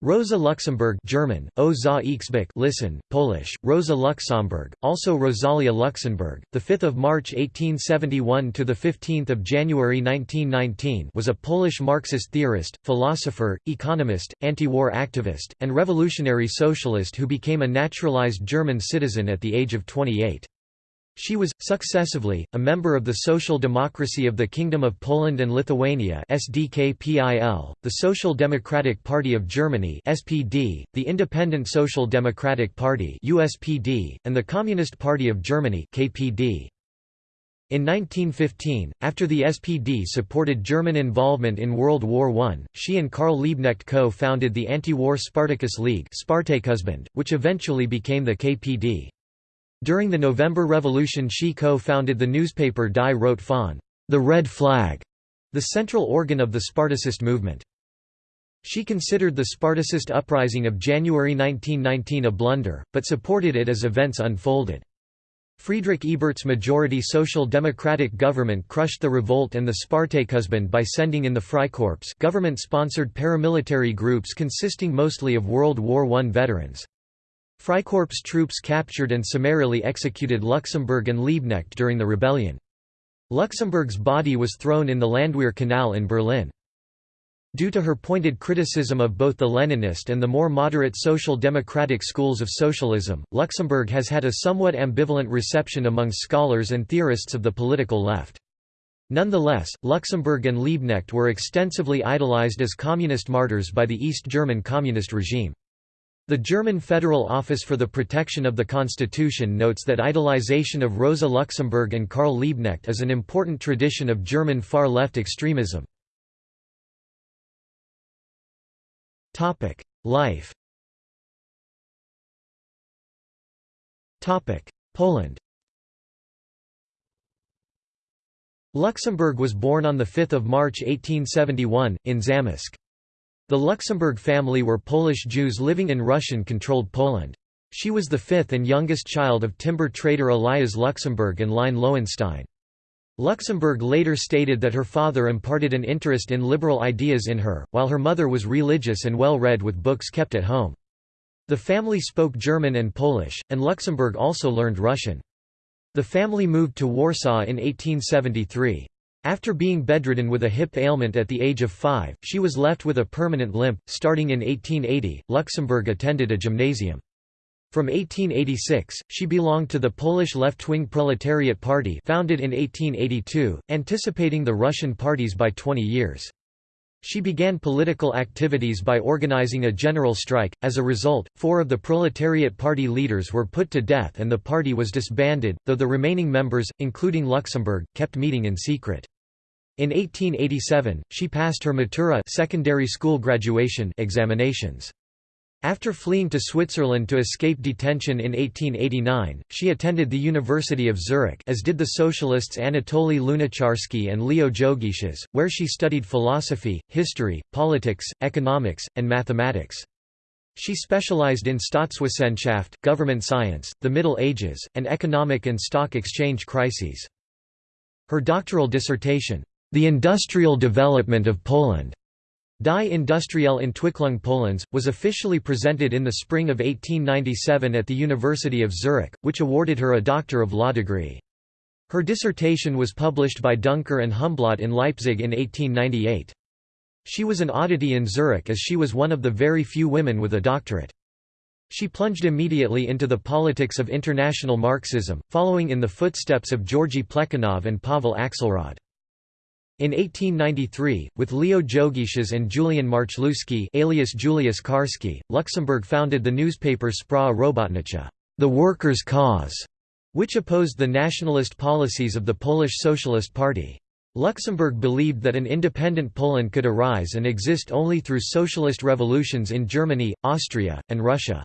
Rosa Luxemburg German, O za listen, Polish, Rosa Luxemburg, also Rosalia Luxemburg, 5 March 1871 – to 15 January 1919 was a Polish Marxist theorist, philosopher, economist, anti-war activist, and revolutionary socialist who became a naturalized German citizen at the age of 28. She was, successively, a member of the Social Democracy of the Kingdom of Poland and Lithuania SDKPIL, the Social Democratic Party of Germany SPD, the Independent Social Democratic Party USPD, and the Communist Party of Germany KPD. In 1915, after the SPD supported German involvement in World War I, she and Karl Liebknecht co-founded the anti-war Spartacus League which eventually became the KPD. During the November Revolution she co-founded the newspaper Die Rote Fahne the Red Flag", the central organ of the Spartacist movement. She considered the Spartacist uprising of January 1919 a blunder, but supported it as events unfolded. Friedrich Ebert's majority Social Democratic government crushed the revolt and the Spartakusbund by sending in the Freikorps government-sponsored paramilitary groups consisting mostly of World War I veterans. Freikorps troops captured and summarily executed Luxemburg and Liebknecht during the rebellion. Luxemburg's body was thrown in the Landwehr Canal in Berlin. Due to her pointed criticism of both the Leninist and the more moderate social democratic schools of socialism, Luxemburg has had a somewhat ambivalent reception among scholars and theorists of the political left. Nonetheless, Luxemburg and Liebknecht were extensively idolized as communist martyrs by the East German communist regime. The German Federal Office for the Protection of the Constitution notes that idolization of Rosa Luxemburg and Karl Liebknecht is an important tradition of German far-left extremism. Life Poland Luxemburg was born on 5 March 1871, in Zamość. The Luxemburg family were Polish Jews living in Russian-controlled Poland. She was the fifth and youngest child of timber trader Elias Luxemburg and Line Lowenstein. Luxemburg later stated that her father imparted an interest in liberal ideas in her, while her mother was religious and well read with books kept at home. The family spoke German and Polish, and Luxemburg also learned Russian. The family moved to Warsaw in 1873. After being bedridden with a hip ailment at the age of five, she was left with a permanent limp. Starting in 1880, Luxemburg attended a gymnasium. From 1886, she belonged to the Polish left-wing Proletariat Party founded in 1882, anticipating the Russian parties by 20 years. She began political activities by organizing a general strike. As a result, four of the Proletariat Party leaders were put to death and the party was disbanded, though the remaining members, including Luxemburg, kept meeting in secret. In 1887, she passed her Matura secondary school graduation examinations. After fleeing to Switzerland to escape detention in 1889, she attended the University of Zurich as did the socialists Anatoly Lunacharsky and Leo Jogiches, where she studied philosophy, history, politics, economics, and mathematics. She specialized in Staatswissenschaft government science, the Middle Ages, and economic and stock exchange crises. Her doctoral dissertation, the Industrial Development of Poland Die Industrielle Entwicklung Polens, was officially presented in the spring of 1897 at the University of Zurich, which awarded her a Doctor of Law degree. Her dissertation was published by Duncker and Humblot in Leipzig in 1898. She was an oddity in Zurich as she was one of the very few women with a doctorate. She plunged immediately into the politics of international Marxism, following in the footsteps of Georgy Plekhanov and Pavel Axelrod. In 1893, with Leo Jogiches and Julian Marchlewski alias Julius Karski, Luxemburg founded the newspaper Sprawa Robotnicza the workers' cause", which opposed the nationalist policies of the Polish Socialist Party. Luxemburg believed that an independent Poland could arise and exist only through socialist revolutions in Germany, Austria, and Russia.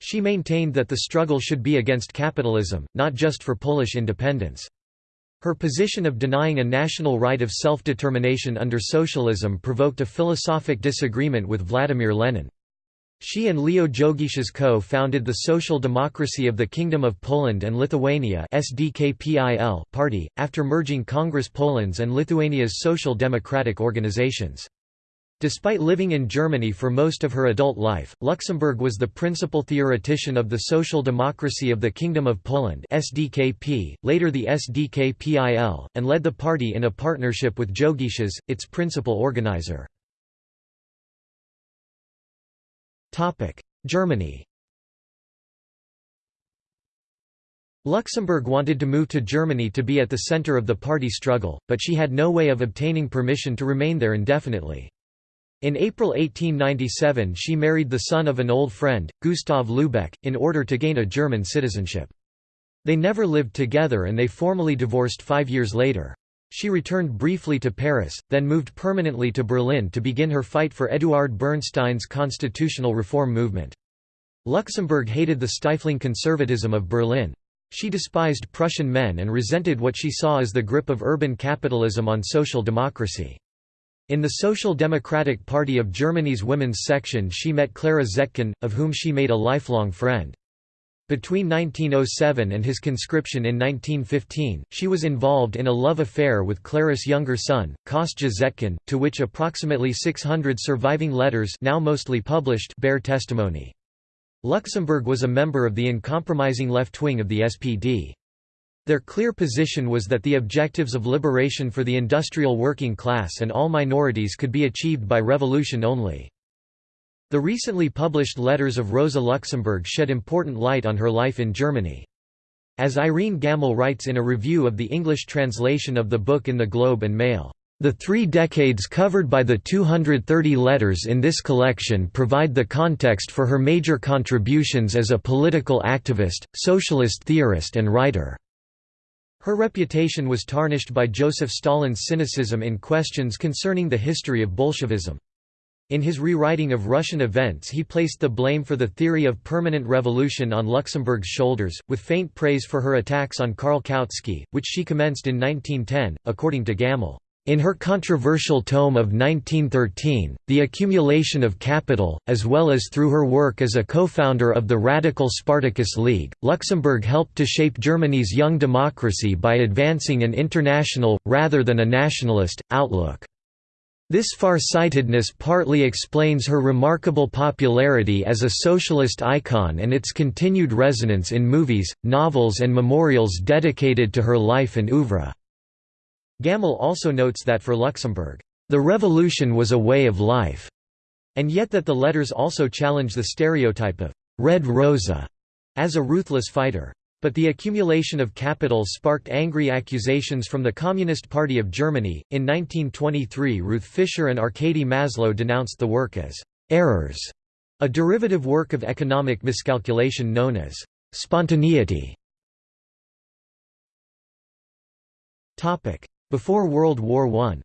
She maintained that the struggle should be against capitalism, not just for Polish independence. Her position of denying a national right of self-determination under socialism provoked a philosophic disagreement with Vladimir Lenin. She and Leo Jogiches co-founded the Social Democracy of the Kingdom of Poland and Lithuania party, after merging Congress Poland's and Lithuania's social democratic organizations. Despite living in Germany for most of her adult life, Luxemburg was the principal theoretician of the Social Democracy of the Kingdom of Poland SDKP, later the SDKPIL, and led the party in a partnership with Jogiches, its principal organizer. Germany Luxemburg wanted to move to Germany to be at the center of the party struggle, but she had no way of obtaining permission to remain there indefinitely. In April 1897 she married the son of an old friend, Gustav Lübeck, in order to gain a German citizenship. They never lived together and they formally divorced five years later. She returned briefly to Paris, then moved permanently to Berlin to begin her fight for Eduard Bernstein's constitutional reform movement. Luxemburg hated the stifling conservatism of Berlin. She despised Prussian men and resented what she saw as the grip of urban capitalism on social democracy. In the Social Democratic Party of Germany's women's section she met Clara Zetkin, of whom she made a lifelong friend. Between 1907 and his conscription in 1915, she was involved in a love affair with Clara's younger son, Kostja Zetkin, to which approximately 600 surviving letters now mostly published bear testimony. Luxemburg was a member of the uncompromising left wing of the SPD. Their clear position was that the objectives of liberation for the industrial working class and all minorities could be achieved by revolution only. The recently published letters of Rosa Luxemburg shed important light on her life in Germany. As Irene Gammel writes in a review of the English translation of the book in the Globe and Mail, the three decades covered by the 230 letters in this collection provide the context for her major contributions as a political activist, socialist theorist and writer. Her reputation was tarnished by Joseph Stalin's cynicism in questions concerning the history of Bolshevism. In his rewriting of Russian events he placed the blame for the theory of permanent revolution on Luxemburg's shoulders, with faint praise for her attacks on Karl Kautsky, which she commenced in 1910, according to Gammel. In her controversial tome of 1913, The Accumulation of Capital, as well as through her work as a co-founder of the radical Spartacus League, Luxemburg helped to shape Germany's young democracy by advancing an international, rather than a nationalist, outlook. This far-sightedness partly explains her remarkable popularity as a socialist icon and its continued resonance in movies, novels and memorials dedicated to her life and oeuvre. Gammel also notes that for Luxemburg, "...the revolution was a way of life", and yet that the letters also challenge the stereotype of «Red Rosa» as a ruthless fighter. But the accumulation of capital sparked angry accusations from the Communist Party of Germany. In 1923, Ruth Fischer and Arkady Maslow denounced the work as errors, a derivative work of economic miscalculation known as spontaneity. Topic: before World War I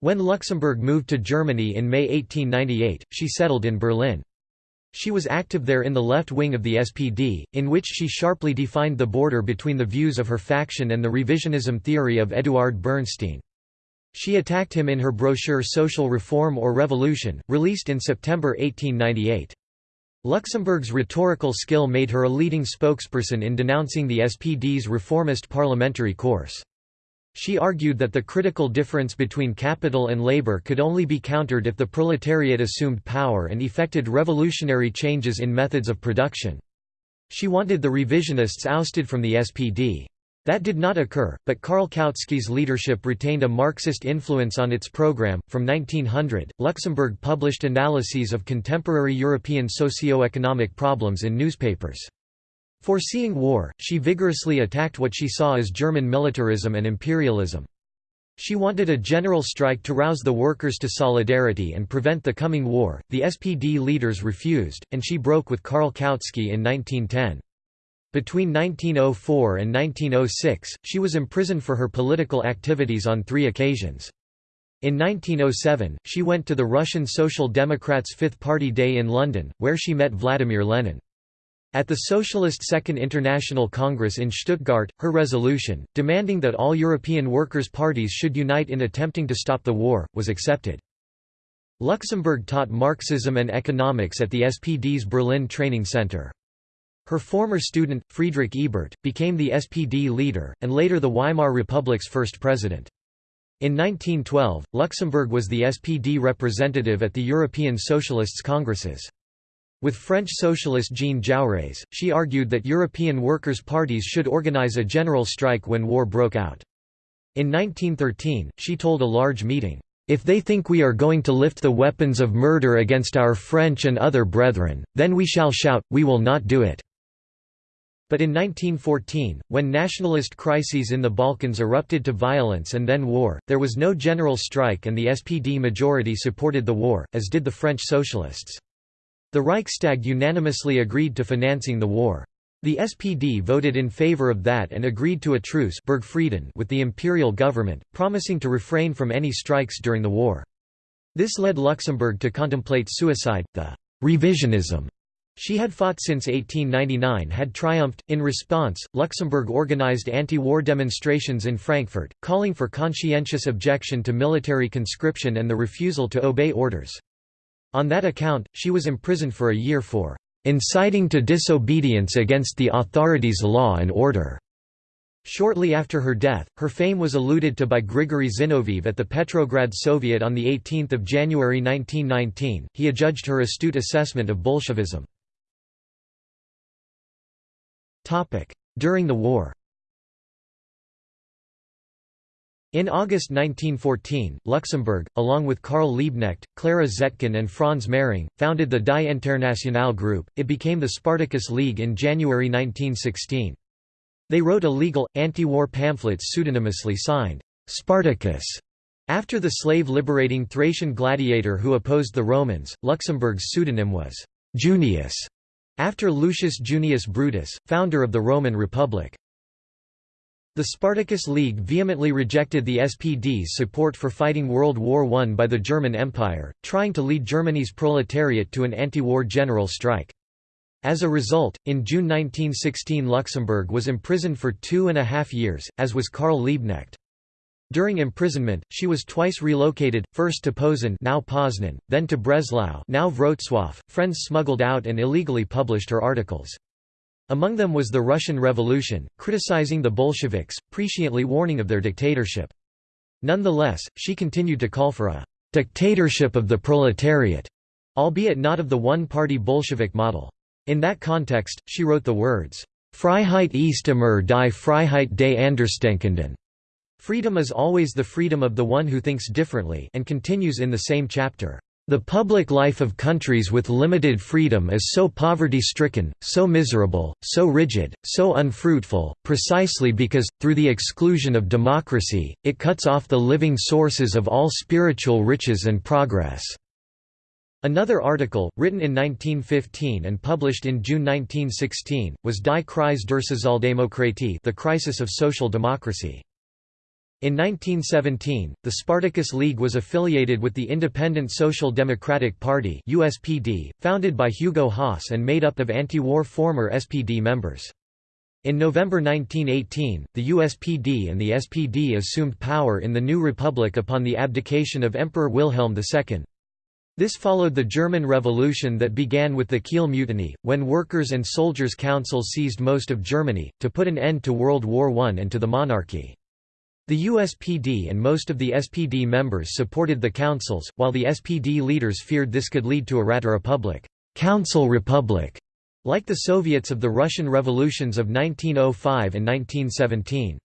When Luxemburg moved to Germany in May 1898, she settled in Berlin. She was active there in the left wing of the SPD, in which she sharply defined the border between the views of her faction and the revisionism theory of Eduard Bernstein. She attacked him in her brochure Social Reform or Revolution, released in September 1898. Luxemburg's rhetorical skill made her a leading spokesperson in denouncing the SPD's reformist parliamentary course. She argued that the critical difference between capital and labor could only be countered if the proletariat assumed power and effected revolutionary changes in methods of production. She wanted the revisionists ousted from the SPD. That did not occur, but Karl Kautsky's leadership retained a Marxist influence on its program. From 1900, Luxemburg published analyses of contemporary European socio-economic problems in newspapers. Foreseeing war, she vigorously attacked what she saw as German militarism and imperialism. She wanted a general strike to rouse the workers to solidarity and prevent the coming war. The SPD leaders refused, and she broke with Karl Kautsky in 1910. Between 1904 and 1906, she was imprisoned for her political activities on three occasions. In 1907, she went to the Russian Social Democrats' Fifth Party Day in London, where she met Vladimir Lenin. At the Socialist Second International Congress in Stuttgart, her resolution, demanding that all European workers' parties should unite in attempting to stop the war, was accepted. Luxemburg taught Marxism and economics at the SPD's Berlin Training Center. Her former student, Friedrich Ebert, became the SPD leader, and later the Weimar Republic's first president. In 1912, Luxemburg was the SPD representative at the European Socialists' Congresses. With French socialist Jean Jaurès, she argued that European workers' parties should organize a general strike when war broke out. In 1913, she told a large meeting, "...if they think we are going to lift the weapons of murder against our French and other brethren, then we shall shout, we will not do it." But in 1914, when nationalist crises in the Balkans erupted to violence and then war, there was no general strike and the SPD majority supported the war, as did the French socialists. The Reichstag unanimously agreed to financing the war. The SPD voted in favor of that and agreed to a truce with the imperial government, promising to refrain from any strikes during the war. This led Luxemburg to contemplate suicide. The revisionism she had fought since 1899 had triumphed. In response, Luxemburg organized anti war demonstrations in Frankfurt, calling for conscientious objection to military conscription and the refusal to obey orders. On that account, she was imprisoned for a year for inciting to disobedience against the authorities' law and order. Shortly after her death, her fame was alluded to by Grigory Zinoviev at the Petrograd Soviet on 18 January 1919. He adjudged her astute assessment of Bolshevism. During the war In August 1914, Luxemburg, along with Karl Liebknecht, Clara Zetkin and Franz Mehring, founded the Die Internationale group. It became the Spartacus League in January 1916. They wrote illegal, anti-war pamphlets pseudonymously signed, Spartacus. After the slave-liberating Thracian gladiator who opposed the Romans, Luxemburg's pseudonym was Junius, after Lucius Junius Brutus, founder of the Roman Republic. The Spartacus League vehemently rejected the SPD's support for fighting World War I by the German Empire, trying to lead Germany's proletariat to an anti-war general strike. As a result, in June 1916 Luxemburg was imprisoned for two and a half years, as was Karl Liebknecht. During imprisonment, she was twice relocated, first to Posen now Poznan, then to Breslau now Wrocław. Friends smuggled out and illegally published her articles. Among them was the Russian Revolution, criticizing the Bolsheviks, presciently warning of their dictatorship. Nonetheless, she continued to call for a «dictatorship of the proletariat», albeit not of the one-party Bolshevik model. In that context, she wrote the words, «Freiheit ist immer die Freiheit des Andersdenkenden» Freedom is always the freedom of the one who thinks differently and continues in the same chapter. The public life of countries with limited freedom is so poverty-stricken, so miserable, so rigid, so unfruitful, precisely because, through the exclusion of democracy, it cuts off the living sources of all spiritual riches and progress." Another article, written in 1915 and published in June 1916, was Die Krise der Sozialdemokratie the crisis of social democracy. In 1917, the Spartacus League was affiliated with the Independent Social Democratic Party USPD, founded by Hugo Haas and made up of anti-war former SPD members. In November 1918, the USPD and the SPD assumed power in the new republic upon the abdication of Emperor Wilhelm II. This followed the German Revolution that began with the Kiel Mutiny, when workers' and soldiers' councils seized most of Germany, to put an end to World War I and to the monarchy. The USPD and most of the SPD members supported the councils, while the SPD leaders feared this could lead to a Rata Republic, Council Republic, like the Soviets of the Russian revolutions of 1905 and 1917.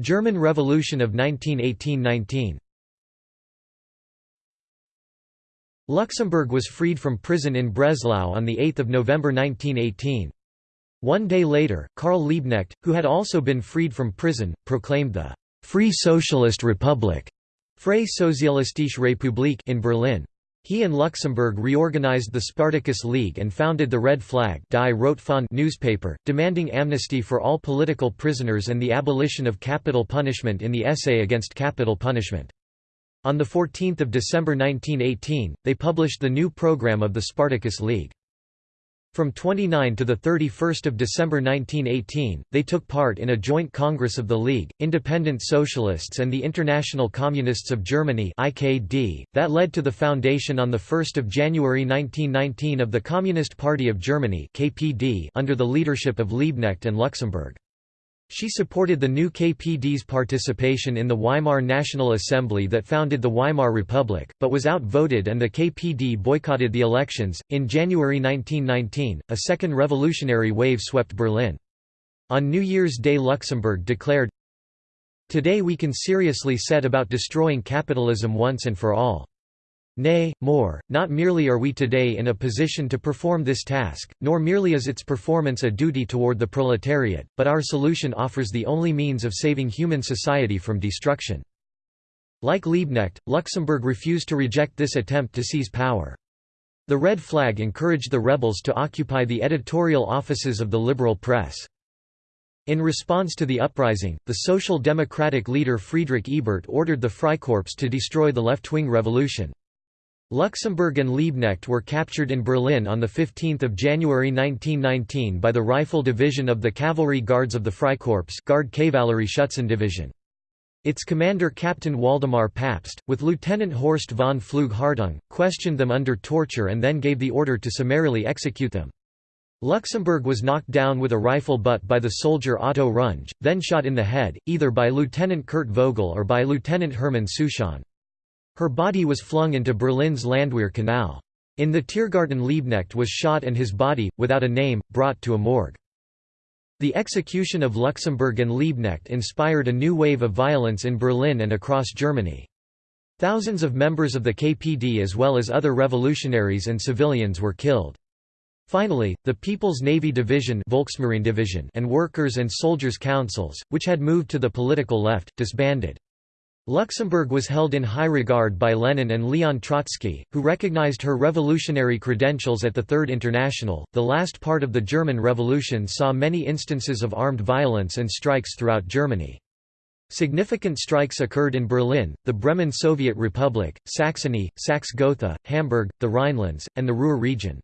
German Revolution of 1918–19 Luxemburg was freed from prison in Breslau on 8 November 1918. One day later, Karl Liebknecht, who had also been freed from prison, proclaimed the «Free Socialist Republic» Freie Sozialistische Republik in Berlin. He and Luxemburg reorganized the Spartacus League and founded the Red Flag Die Rotfahne newspaper, demanding amnesty for all political prisoners and the abolition of capital punishment in the Essay Against Capital Punishment. On 14 December 1918, they published the new program of the Spartacus League. From 29 to 31 December 1918, they took part in a joint congress of the League, Independent Socialists and the International Communists of Germany that led to the foundation on 1 January 1919 of the Communist Party of Germany under the leadership of Liebknecht and Luxemburg. She supported the new KPD's participation in the Weimar National Assembly that founded the Weimar Republic, but was outvoted and the KPD boycotted the elections. In January 1919, a second revolutionary wave swept Berlin. On New Year's Day, Luxemburg declared, Today we can seriously set about destroying capitalism once and for all. Nay, more, not merely are we today in a position to perform this task, nor merely is its performance a duty toward the proletariat, but our solution offers the only means of saving human society from destruction. Like Liebknecht, Luxemburg refused to reject this attempt to seize power. The red flag encouraged the rebels to occupy the editorial offices of the liberal press. In response to the uprising, the Social Democratic leader Friedrich Ebert ordered the Freikorps to destroy the left-wing revolution. Luxemburg and Liebknecht were captured in Berlin on 15 January 1919 by the Rifle Division of the Cavalry Guards of the Freikorps Guard Division. Its commander Captain Waldemar Pabst, with Lieutenant Horst von Pflug-Hartung, questioned them under torture and then gave the order to summarily execute them. Luxemburg was knocked down with a rifle butt by the soldier Otto Runge, then shot in the head, either by Lieutenant Kurt Vogel or by Lieutenant Hermann Souchon. Her body was flung into Berlin's Landwehr Canal. In the Tiergarten Liebknecht was shot and his body, without a name, brought to a morgue. The execution of Luxemburg and Liebknecht inspired a new wave of violence in Berlin and across Germany. Thousands of members of the KPD as well as other revolutionaries and civilians were killed. Finally, the People's Navy Division, Volksmarine Division and Workers' and Soldiers' Councils, which had moved to the political left, disbanded. Luxemburg was held in high regard by Lenin and Leon Trotsky, who recognized her revolutionary credentials at the Third International. The last part of the German Revolution saw many instances of armed violence and strikes throughout Germany. Significant strikes occurred in Berlin, the Bremen Soviet Republic, Saxony, Saxe-Gotha, Hamburg, the Rhinelands, and the Ruhr region.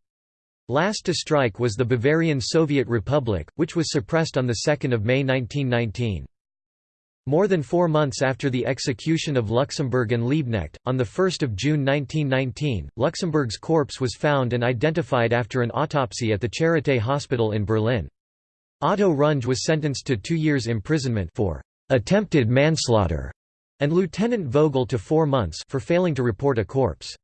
Last to strike was the Bavarian Soviet Republic, which was suppressed on 2 May 1919. More than four months after the execution of Luxemburg and Liebknecht, on 1 June 1919, Luxemburg's corpse was found and identified after an autopsy at the Charité Hospital in Berlin. Otto Runge was sentenced to two years imprisonment for attempted manslaughter, and Lieutenant Vogel to four months for failing to report a corpse.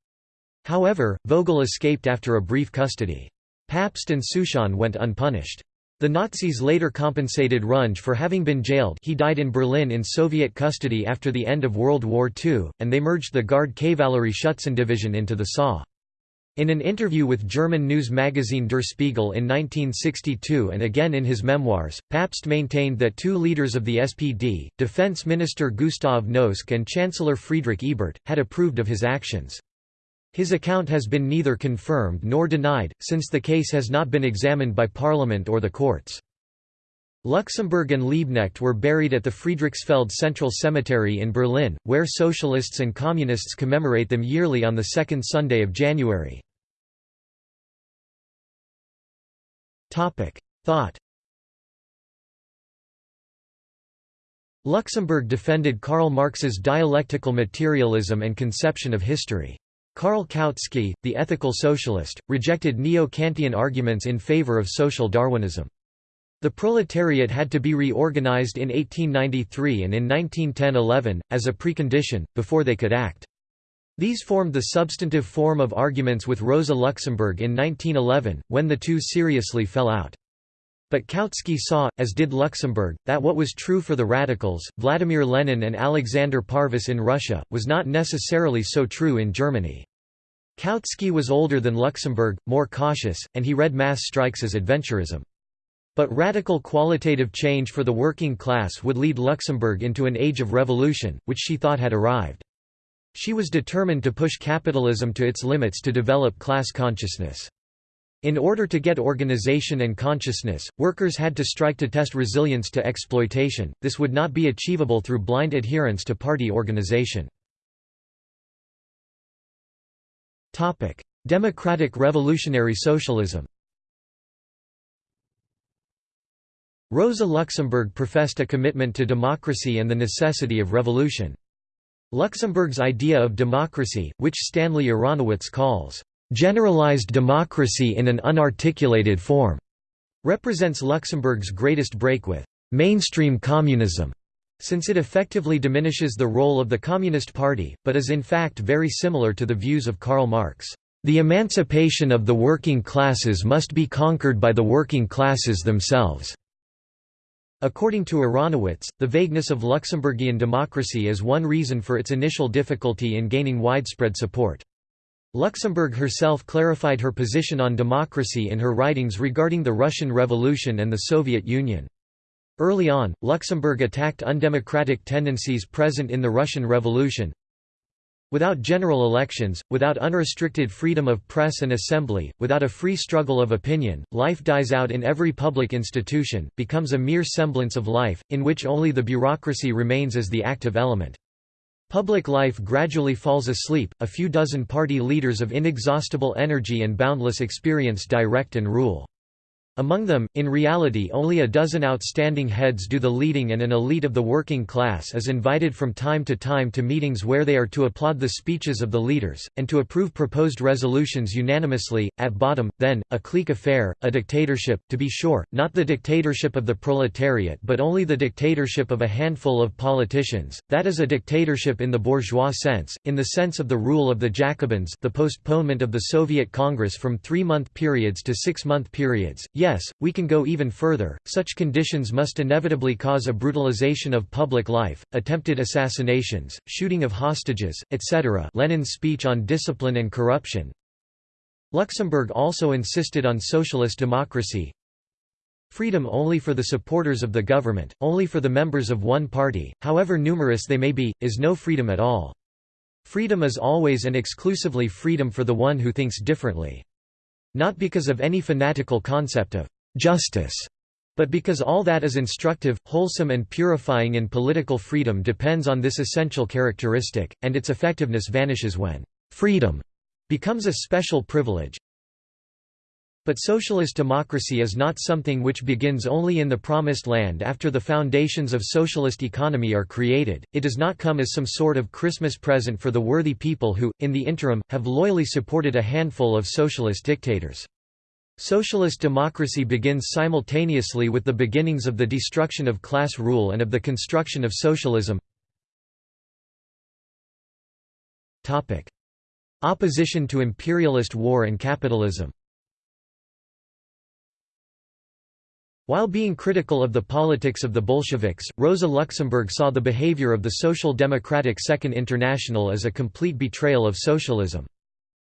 However, Vogel escaped after a brief custody. Pabst and Souchon went unpunished. The Nazis later compensated Runge for having been jailed he died in Berlin in Soviet custody after the end of World War II, and they merged the Guard Division into the SA. In an interview with German news magazine Der Spiegel in 1962 and again in his memoirs, Pabst maintained that two leaders of the SPD, Defense Minister Gustav Noske and Chancellor Friedrich Ebert, had approved of his actions. His account has been neither confirmed nor denied, since the case has not been examined by Parliament or the courts. Luxemburg and Liebknecht were buried at the Friedrichsfeld Central Cemetery in Berlin, where socialists and communists commemorate them yearly on the second Sunday of January. Thought Luxemburg defended Karl Marx's dialectical materialism and conception of history. Karl Kautsky, the ethical socialist, rejected neo-Kantian arguments in favor of social Darwinism. The proletariat had to be reorganized in 1893 and in 1910–11, as a precondition, before they could act. These formed the substantive form of arguments with Rosa Luxemburg in 1911, when the two seriously fell out. But Kautsky saw, as did Luxemburg, that what was true for the radicals, Vladimir Lenin and Alexander Parvus in Russia, was not necessarily so true in Germany. Kautsky was older than Luxemburg, more cautious, and he read mass strikes as adventurism. But radical qualitative change for the working class would lead Luxemburg into an age of revolution, which she thought had arrived. She was determined to push capitalism to its limits to develop class consciousness. In order to get organization and consciousness, workers had to strike to test resilience to exploitation, this would not be achievable through blind adherence to party organization. Democratic revolutionary socialism Rosa Luxemburg professed a commitment to democracy and the necessity of revolution. Luxemburg's idea of democracy, which Stanley Aronowitz calls generalized democracy in an unarticulated form, represents Luxemburg's greatest break with mainstream communism, since it effectively diminishes the role of the Communist Party, but is in fact very similar to the views of Karl Marx. The emancipation of the working classes must be conquered by the working classes themselves. According to Aronowitz, the vagueness of Luxemburgian democracy is one reason for its initial difficulty in gaining widespread support. Luxemburg herself clarified her position on democracy in her writings regarding the Russian Revolution and the Soviet Union. Early on, Luxemburg attacked undemocratic tendencies present in the Russian Revolution. Without general elections, without unrestricted freedom of press and assembly, without a free struggle of opinion, life dies out in every public institution, becomes a mere semblance of life, in which only the bureaucracy remains as the active element. Public life gradually falls asleep, a few dozen party leaders of inexhaustible energy and boundless experience direct and rule. Among them, in reality only a dozen outstanding heads do the leading and an elite of the working class is invited from time to time to meetings where they are to applaud the speeches of the leaders, and to approve proposed resolutions unanimously. At bottom, then, a clique affair, a dictatorship, to be sure, not the dictatorship of the proletariat but only the dictatorship of a handful of politicians, that is a dictatorship in the bourgeois sense, in the sense of the rule of the Jacobins the postponement of the Soviet Congress from three-month periods to six-month periods, Yes, we can go even further, such conditions must inevitably cause a brutalization of public life, attempted assassinations, shooting of hostages, etc. Lenin's speech on discipline and corruption. Luxemburg also insisted on socialist democracy, Freedom only for the supporters of the government, only for the members of one party, however numerous they may be, is no freedom at all. Freedom is always and exclusively freedom for the one who thinks differently. Not because of any fanatical concept of justice, but because all that is instructive, wholesome and purifying in political freedom depends on this essential characteristic, and its effectiveness vanishes when freedom becomes a special privilege. But socialist democracy is not something which begins only in the promised land after the foundations of socialist economy are created, it does not come as some sort of Christmas present for the worthy people who, in the interim, have loyally supported a handful of socialist dictators. Socialist democracy begins simultaneously with the beginnings of the destruction of class rule and of the construction of socialism. Opposition to imperialist war and capitalism While being critical of the politics of the Bolsheviks, Rosa Luxemburg saw the behavior of the Social Democratic Second International as a complete betrayal of socialism.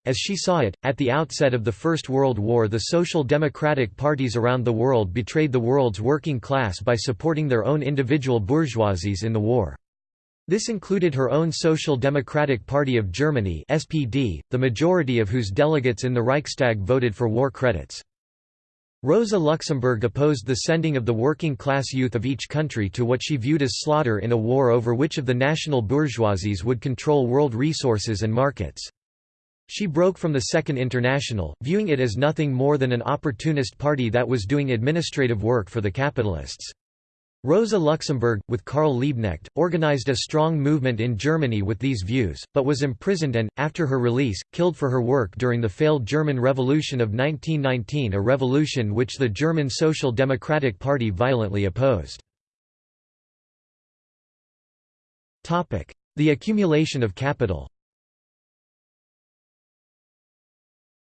As she saw it, at the outset of the First World War the social democratic parties around the world betrayed the world's working class by supporting their own individual bourgeoisies in the war. This included her own Social Democratic Party of Germany SPD, the majority of whose delegates in the Reichstag voted for war credits. Rosa Luxemburg opposed the sending of the working-class youth of each country to what she viewed as slaughter in a war over which of the national bourgeoisies would control world resources and markets. She broke from the Second International, viewing it as nothing more than an opportunist party that was doing administrative work for the capitalists. Rosa Luxemburg, with Karl Liebknecht, organized a strong movement in Germany with these views, but was imprisoned and, after her release, killed for her work during the failed German Revolution of 1919 a revolution which the German Social Democratic Party violently opposed. The accumulation of capital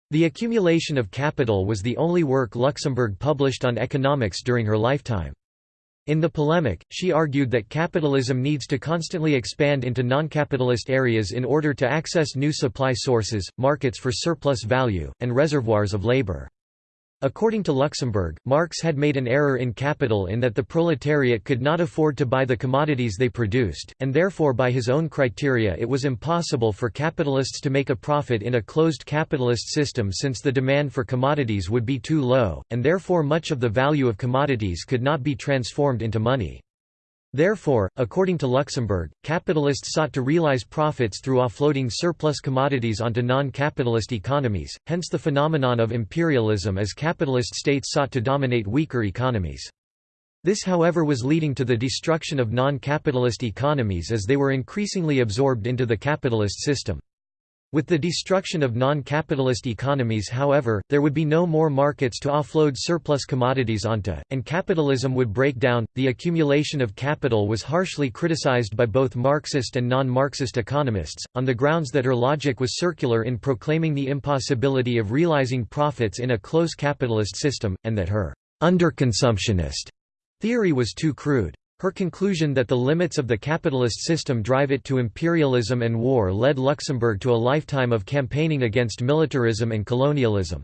The accumulation of capital was the only work Luxemburg published on economics during her lifetime. In the polemic, she argued that capitalism needs to constantly expand into non-capitalist areas in order to access new supply sources, markets for surplus value, and reservoirs of labor. According to Luxemburg, Marx had made an error in capital in that the proletariat could not afford to buy the commodities they produced, and therefore by his own criteria it was impossible for capitalists to make a profit in a closed capitalist system since the demand for commodities would be too low, and therefore much of the value of commodities could not be transformed into money. Therefore, according to Luxemburg, capitalists sought to realize profits through offloading surplus commodities onto non-capitalist economies, hence the phenomenon of imperialism as capitalist states sought to dominate weaker economies. This however was leading to the destruction of non-capitalist economies as they were increasingly absorbed into the capitalist system. With the destruction of non-capitalist economies however, there would be no more markets to offload surplus commodities onto, and capitalism would break down. The accumulation of capital was harshly criticized by both Marxist and non-Marxist economists, on the grounds that her logic was circular in proclaiming the impossibility of realizing profits in a close capitalist system, and that her underconsumptionist theory was too crude. Her conclusion that the limits of the capitalist system drive it to imperialism and war led Luxemburg to a lifetime of campaigning against militarism and colonialism.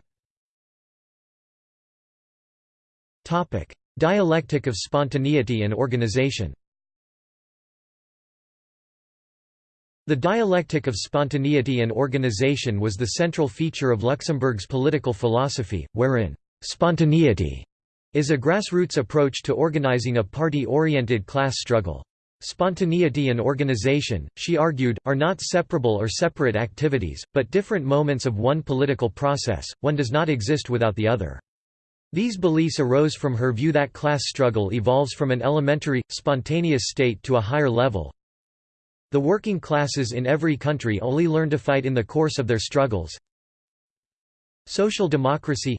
Dialectic of spontaneity and organization The dialectic of spontaneity and organization was the central feature of Luxemburg's political philosophy, wherein spontaneity is a grassroots approach to organizing a party-oriented class struggle. Spontaneity and organization, she argued, are not separable or separate activities, but different moments of one political process, one does not exist without the other. These beliefs arose from her view that class struggle evolves from an elementary, spontaneous state to a higher level. The working classes in every country only learn to fight in the course of their struggles. Social democracy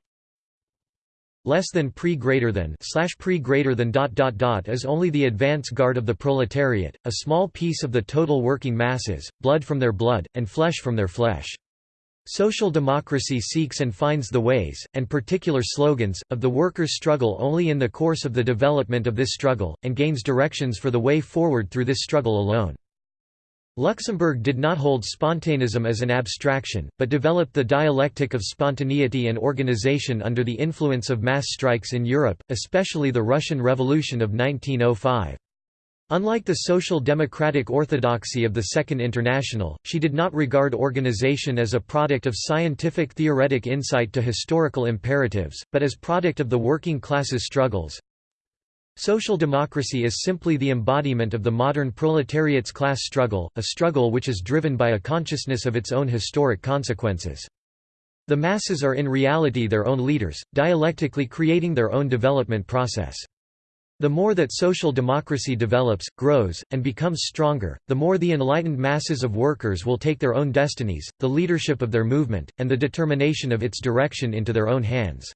less than pre greater than slash pre greater than dot dot dot is only the advance guard of the proletariat, a small piece of the total working masses, blood from their blood, and flesh from their flesh. Social democracy seeks and finds the ways, and particular slogans, of the workers' struggle only in the course of the development of this struggle, and gains directions for the way forward through this struggle alone. Luxemburg did not hold spontaneism as an abstraction, but developed the dialectic of spontaneity and organization under the influence of mass strikes in Europe, especially the Russian Revolution of 1905. Unlike the social democratic orthodoxy of the Second International, she did not regard organization as a product of scientific theoretic insight to historical imperatives, but as product of the working classes' struggles, Social democracy is simply the embodiment of the modern proletariat's class struggle, a struggle which is driven by a consciousness of its own historic consequences. The masses are in reality their own leaders, dialectically creating their own development process. The more that social democracy develops, grows, and becomes stronger, the more the enlightened masses of workers will take their own destinies, the leadership of their movement, and the determination of its direction into their own hands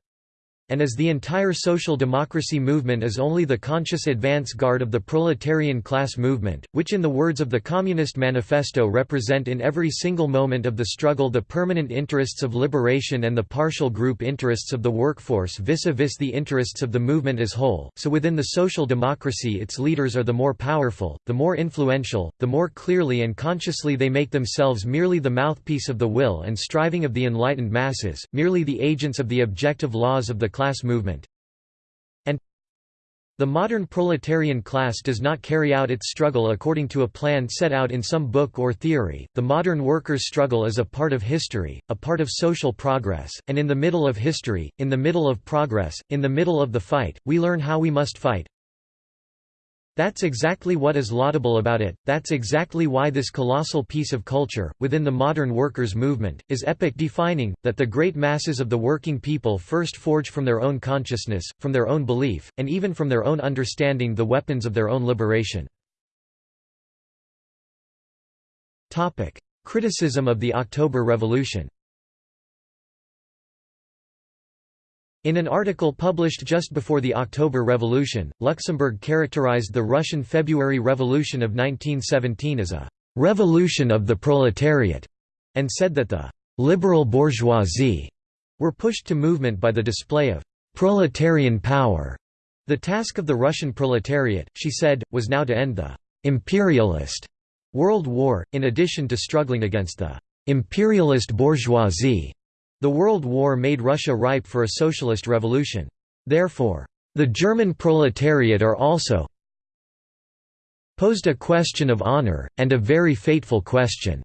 and as the entire social democracy movement is only the conscious advance guard of the proletarian class movement, which in the words of the Communist Manifesto represent in every single moment of the struggle the permanent interests of liberation and the partial group interests of the workforce vis-a-vis -vis the interests of the movement as whole, so within the social democracy its leaders are the more powerful, the more influential, the more clearly and consciously they make themselves merely the mouthpiece of the will and striving of the enlightened masses, merely the agents of the objective laws of the class movement. And the modern proletarian class does not carry out its struggle according to a plan set out in some book or theory. The modern workers' struggle is a part of history, a part of social progress, and in the middle of history, in the middle of progress, in the middle of the fight, we learn how we must fight, that's exactly what is laudable about it, that's exactly why this colossal piece of culture, within the modern workers' movement, is epoch-defining, that the great masses of the working people first forge from their own consciousness, from their own belief, and even from their own understanding the weapons of their own liberation. Criticism of the October Revolution In an article published just before the October Revolution, Luxemburg characterized the Russian February Revolution of 1917 as a «revolution of the proletariat» and said that the «liberal bourgeoisie» were pushed to movement by the display of «proletarian power». The task of the Russian proletariat, she said, was now to end the «imperialist» World War, in addition to struggling against the «imperialist bourgeoisie» The World War made Russia ripe for a socialist revolution. Therefore, the German proletariat are also posed a question of honor, and a very fateful question.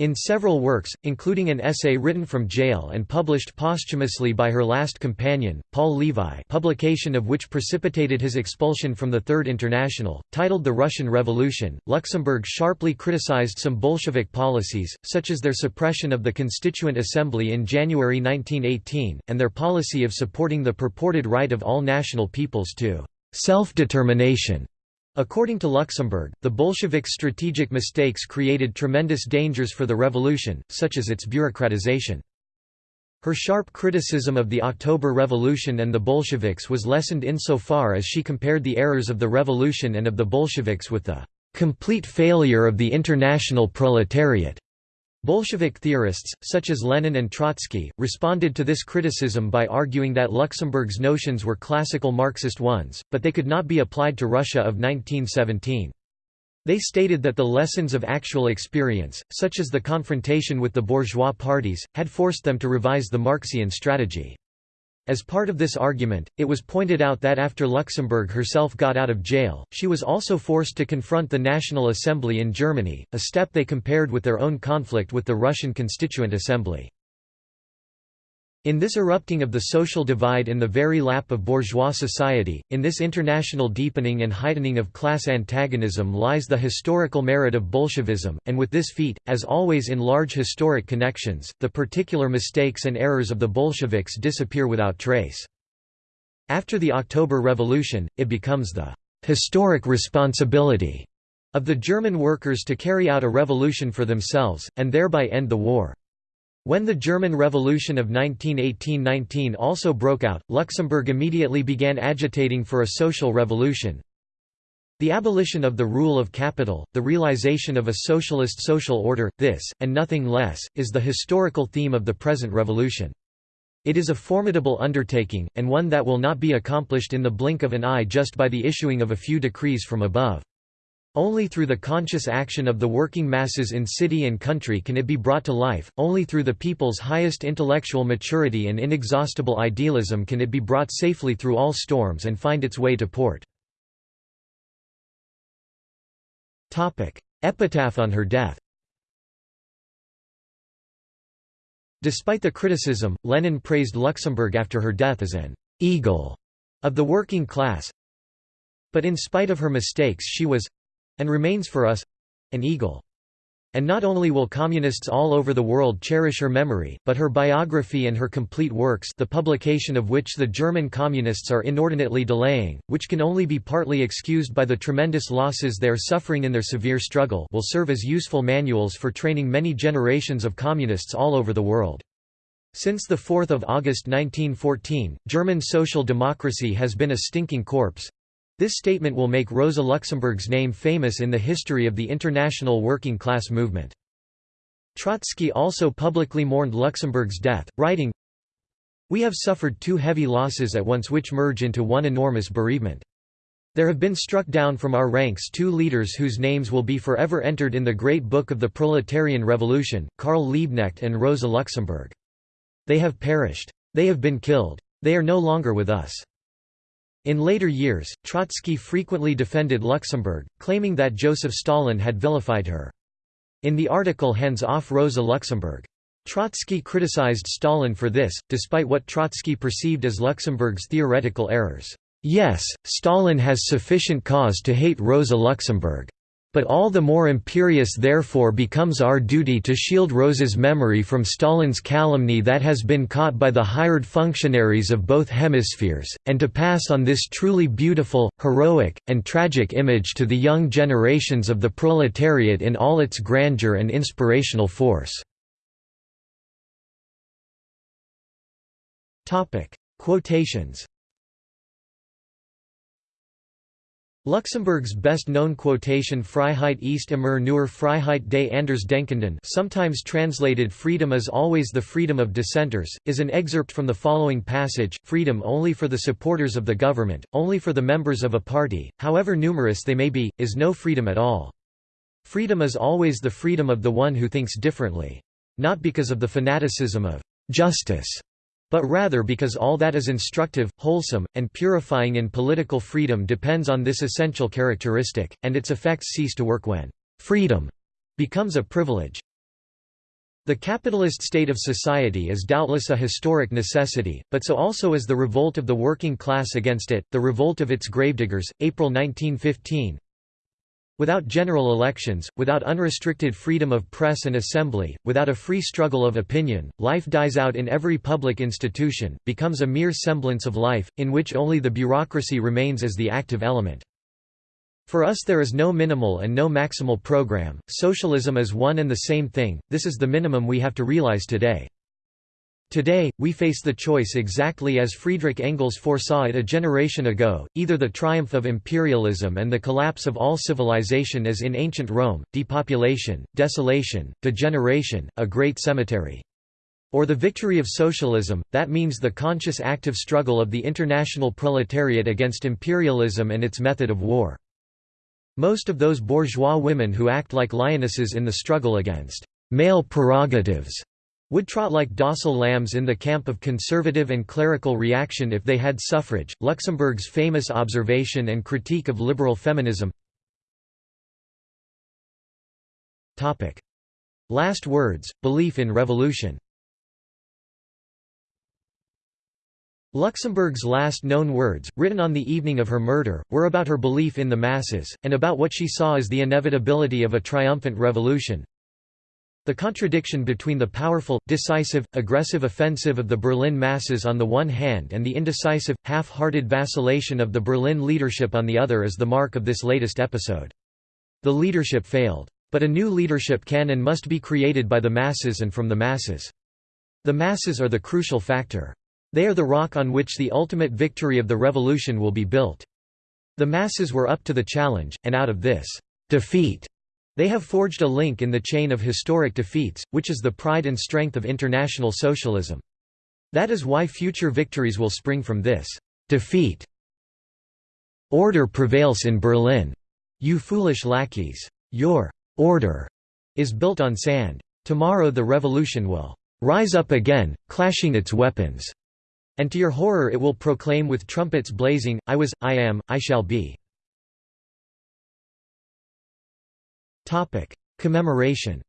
In several works, including an essay written from jail and published posthumously by her last companion, Paul Levi publication of which precipitated his expulsion from the Third International, titled The Russian Revolution, Luxemburg sharply criticized some Bolshevik policies, such as their suppression of the Constituent Assembly in January 1918, and their policy of supporting the purported right of all national peoples to self-determination According to Luxemburg, the Bolsheviks' strategic mistakes created tremendous dangers for the revolution, such as its bureaucratization. Her sharp criticism of the October Revolution and the Bolsheviks was lessened insofar as she compared the errors of the revolution and of the Bolsheviks with the complete failure of the international proletariat. Bolshevik theorists, such as Lenin and Trotsky, responded to this criticism by arguing that Luxemburg's notions were classical Marxist ones, but they could not be applied to Russia of 1917. They stated that the lessons of actual experience, such as the confrontation with the bourgeois parties, had forced them to revise the Marxian strategy. As part of this argument, it was pointed out that after Luxemburg herself got out of jail, she was also forced to confront the National Assembly in Germany, a step they compared with their own conflict with the Russian Constituent Assembly. In this erupting of the social divide in the very lap of bourgeois society, in this international deepening and heightening of class antagonism lies the historical merit of Bolshevism, and with this feat, as always in large historic connections, the particular mistakes and errors of the Bolsheviks disappear without trace. After the October Revolution, it becomes the historic responsibility of the German workers to carry out a revolution for themselves, and thereby end the war. When the German Revolution of 1918–19 also broke out, Luxemburg immediately began agitating for a social revolution. The abolition of the rule of capital, the realization of a socialist social order, this, and nothing less, is the historical theme of the present revolution. It is a formidable undertaking, and one that will not be accomplished in the blink of an eye just by the issuing of a few decrees from above. Only through the conscious action of the working masses in city and country can it be brought to life, only through the people's highest intellectual maturity and inexhaustible idealism can it be brought safely through all storms and find its way to port. Epitaph on her death Despite the criticism, Lenin praised Luxemburg after her death as an «eagle» of the working class. But in spite of her mistakes she was and remains for us an eagle. And not only will communists all over the world cherish her memory, but her biography and her complete works the publication of which the German communists are inordinately delaying, which can only be partly excused by the tremendous losses they are suffering in their severe struggle will serve as useful manuals for training many generations of communists all over the world. Since 4 August 1914, German social democracy has been a stinking corpse, this statement will make Rosa Luxemburg's name famous in the history of the international working class movement. Trotsky also publicly mourned Luxemburg's death, writing, We have suffered two heavy losses at once which merge into one enormous bereavement. There have been struck down from our ranks two leaders whose names will be forever entered in the great book of the proletarian revolution, Karl Liebknecht and Rosa Luxemburg. They have perished. They have been killed. They are no longer with us. In later years, Trotsky frequently defended Luxemburg, claiming that Joseph Stalin had vilified her. In the article Hands off Rosa Luxemburg. Trotsky criticized Stalin for this, despite what Trotsky perceived as Luxemburg's theoretical errors. Yes, Stalin has sufficient cause to hate Rosa Luxemburg. But all the more imperious therefore becomes our duty to shield Rosa's memory from Stalin's calumny that has been caught by the hired functionaries of both hemispheres, and to pass on this truly beautiful, heroic, and tragic image to the young generations of the proletariat in all its grandeur and inspirational force. Quotations Luxemburg's best-known quotation Freiheit ist immer nur Freiheit des Andersdenkenden sometimes translated freedom is always the freedom of dissenters, is an excerpt from the following passage, freedom only for the supporters of the government, only for the members of a party, however numerous they may be, is no freedom at all. Freedom is always the freedom of the one who thinks differently. Not because of the fanaticism of justice, but rather because all that is instructive, wholesome, and purifying in political freedom depends on this essential characteristic, and its effects cease to work when freedom becomes a privilege. The capitalist state of society is doubtless a historic necessity, but so also is the revolt of the working class against it, the revolt of its gravediggers, April 1915, Without general elections, without unrestricted freedom of press and assembly, without a free struggle of opinion, life dies out in every public institution, becomes a mere semblance of life, in which only the bureaucracy remains as the active element. For us there is no minimal and no maximal program, socialism is one and the same thing, this is the minimum we have to realize today. Today, we face the choice exactly as Friedrich Engels foresaw it a generation ago, either the triumph of imperialism and the collapse of all civilization as in ancient Rome, depopulation, desolation, degeneration, a great cemetery. Or the victory of socialism, that means the conscious active struggle of the international proletariat against imperialism and its method of war. Most of those bourgeois women who act like lionesses in the struggle against male prerogatives would trot like docile lambs in the camp of conservative and clerical reaction if they had suffrage. Luxemburg's famous observation and critique of liberal feminism. Topic: Last words: belief in revolution. Luxemburg's last known words, written on the evening of her murder, were about her belief in the masses, and about what she saw as the inevitability of a triumphant revolution. The contradiction between the powerful, decisive, aggressive offensive of the Berlin masses on the one hand and the indecisive, half-hearted vacillation of the Berlin leadership on the other is the mark of this latest episode. The leadership failed. But a new leadership can and must be created by the masses and from the masses. The masses are the crucial factor. They are the rock on which the ultimate victory of the revolution will be built. The masses were up to the challenge, and out of this defeat, they have forged a link in the chain of historic defeats, which is the pride and strength of international socialism. That is why future victories will spring from this defeat. Order prevails in Berlin. You foolish lackeys. Your order is built on sand. Tomorrow the revolution will rise up again, clashing its weapons. And to your horror it will proclaim with trumpets blazing, I was, I am, I shall be. Commemoration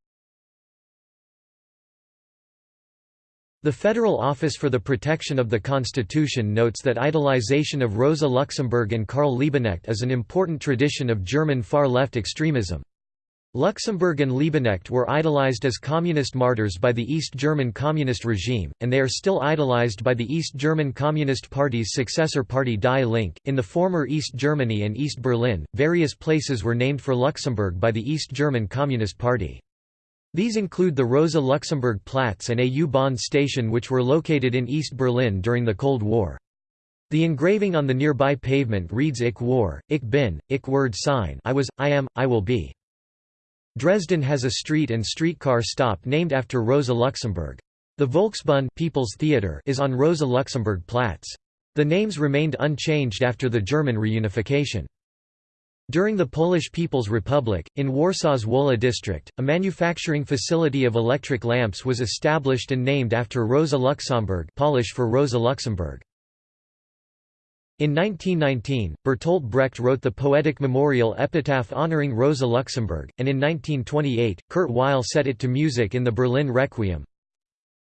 The Federal Office for the Protection of the Constitution notes that idolization of Rosa Luxemburg and Karl Liebknecht is an important tradition of German far-left extremism. Luxemburg and Liebknecht were idolized as communist martyrs by the East German Communist regime, and they are still idolized by the East German Communist Party's successor party Die Linke. In the former East Germany and East Berlin, various places were named for Luxemburg by the East German Communist Party. These include the Rosa Luxemburg Platz and a U-Bahn station which were located in East Berlin during the Cold War. The engraving on the nearby pavement reads Ich war, ich bin, ich werde sein I was, I am, I will be. Dresden has a street and streetcar stop named after Rosa Luxemburg. The Volksbühne People's Theater is on Rosa Luxemburg Platz. The names remained unchanged after the German reunification. During the Polish People's Republic, in Warsaw's Wola district, a manufacturing facility of electric lamps was established and named after Rosa Luxemburg Polish for Rosa Luxemburg. In 1919, Bertolt Brecht wrote the poetic memorial epitaph honoring Rosa Luxemburg, and in 1928, Kurt Weill set it to music in the Berlin Requiem.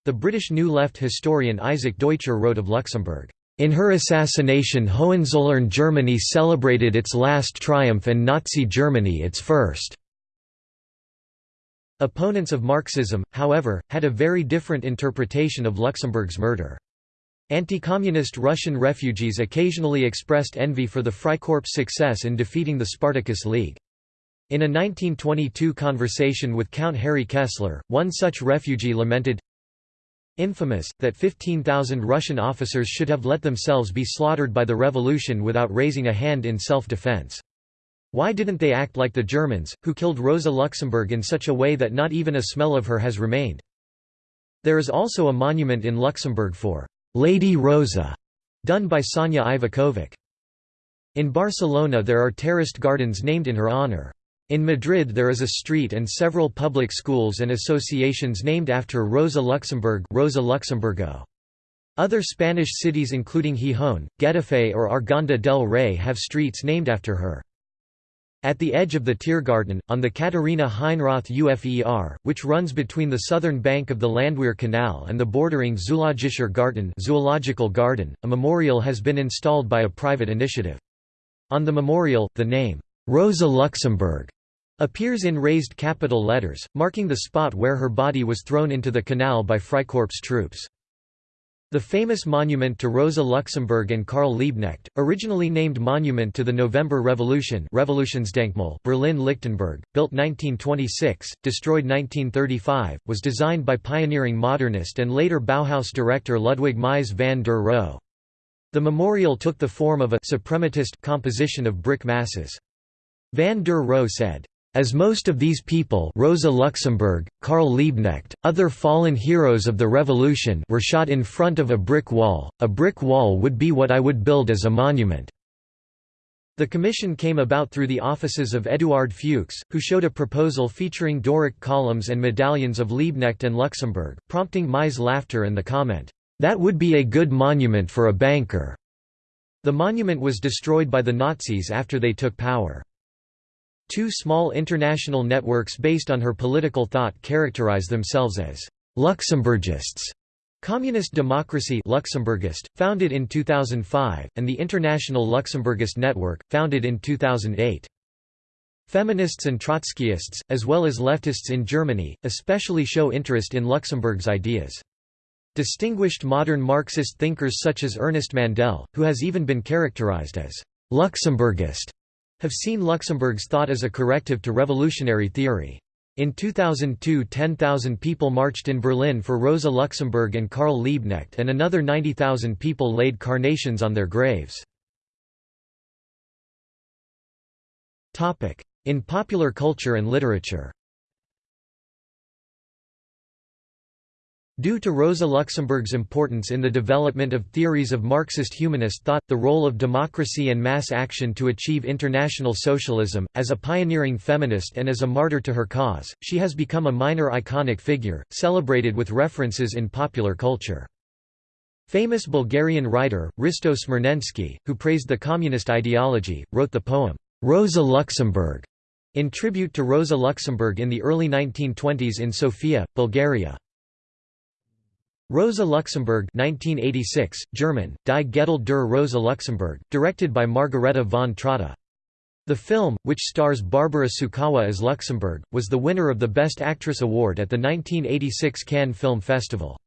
The British New Left historian Isaac Deutscher wrote of Luxemburg, "...in her assassination Hohenzollern Germany celebrated its last triumph and Nazi Germany its first." Opponents of Marxism, however, had a very different interpretation of Luxemburg's murder. Anti-communist Russian refugees occasionally expressed envy for the Freikorps' success in defeating the Spartacus League. In a 1922 conversation with Count Harry Kessler, one such refugee lamented, Infamous, that 15,000 Russian officers should have let themselves be slaughtered by the revolution without raising a hand in self-defense. Why didn't they act like the Germans, who killed Rosa Luxemburg in such a way that not even a smell of her has remained? There is also a monument in Luxembourg for Lady Rosa, done by Sanja Iveković. In Barcelona there are terraced gardens named in her honor. In Madrid there is a street and several public schools and associations named after Rosa Luxemburg Rosa Luxemburgo. Other Spanish cities including Gijón, Getafe or Arganda del Rey have streets named after her. At the edge of the Tiergarten, on the Katharina Heinroth UFER, which runs between the southern bank of the Landwehr Canal and the bordering Zoologischer Garten, zoological garden, a memorial has been installed by a private initiative. On the memorial, the name, Rosa Luxemburg, appears in raised capital letters, marking the spot where her body was thrown into the canal by Freikorps troops. The famous monument to Rosa Luxemburg and Karl Liebknecht, originally named Monument to the November Revolution Revolutionsdenkmal Berlin-Lichtenberg, built 1926, destroyed 1935, was designed by pioneering modernist and later Bauhaus director Ludwig Mies van der Rohe. The memorial took the form of a suprematist composition of brick masses. Van der Rohe said, as most of these people Rosa Luxemburg, Karl Liebknecht, other fallen heroes of the revolution were shot in front of a brick wall, a brick wall would be what I would build as a monument." The commission came about through the offices of Eduard Fuchs, who showed a proposal featuring Doric columns and medallions of Liebknecht and Luxemburg, prompting Mies laughter and the comment, "'That would be a good monument for a banker'". The monument was destroyed by the Nazis after they took power. Two small international networks based on her political thought characterize themselves as Luxemburgists. Communist Democracy Luxemburgist, founded in 2005, and the International Luxemburgist Network, founded in 2008. Feminists and Trotskyists, as well as leftists in Germany, especially show interest in Luxemburg's ideas. Distinguished modern Marxist thinkers such as Ernest Mandel, who has even been characterized as Luxemburgist, have seen Luxemburg's thought as a corrective to revolutionary theory. In 2002 10,000 people marched in Berlin for Rosa Luxemburg and Karl Liebknecht and another 90,000 people laid carnations on their graves. In popular culture and literature Due to Rosa Luxemburg's importance in the development of theories of Marxist humanist thought, the role of democracy and mass action to achieve international socialism, as a pioneering feminist and as a martyr to her cause, she has become a minor iconic figure, celebrated with references in popular culture. Famous Bulgarian writer, Hristo Smirnenski, who praised the communist ideology, wrote the poem, Rosa Luxemburg, in tribute to Rosa Luxemburg in the early 1920s in Sofia, Bulgaria. Rosa Luxemburg 1986, German, Die Geduld der Rosa Luxemburg, directed by Margarethe von Trotta. The film, which stars Barbara Sukowa as Luxemburg, was the winner of the Best Actress award at the 1986 Cannes Film Festival.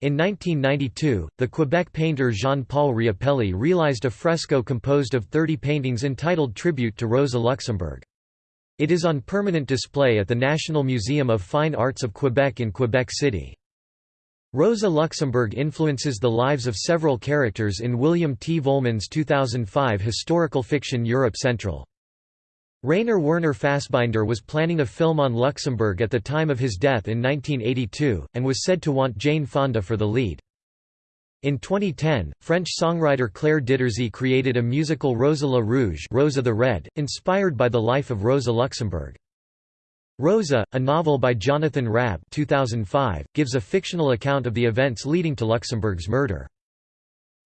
In 1992, the Quebec painter Jean-Paul Riopelle realized a fresco composed of 30 paintings entitled Tribute to Rosa Luxemburg. It is on permanent display at the National Museum of Fine Arts of Quebec in Quebec City. Rosa Luxemburg influences the lives of several characters in William T. Vollmann's 2005 historical fiction Europe Central. Rainer Werner Fassbinder was planning a film on Luxemburg at the time of his death in 1982, and was said to want Jane Fonda for the lead. In 2010, French songwriter Claire Diterzi created a musical Rosa la Rouge Rosa the Red, inspired by the life of Rosa Luxemburg. Rosa, a novel by Jonathan Rabb 2005, gives a fictional account of the events leading to Luxemburg's murder.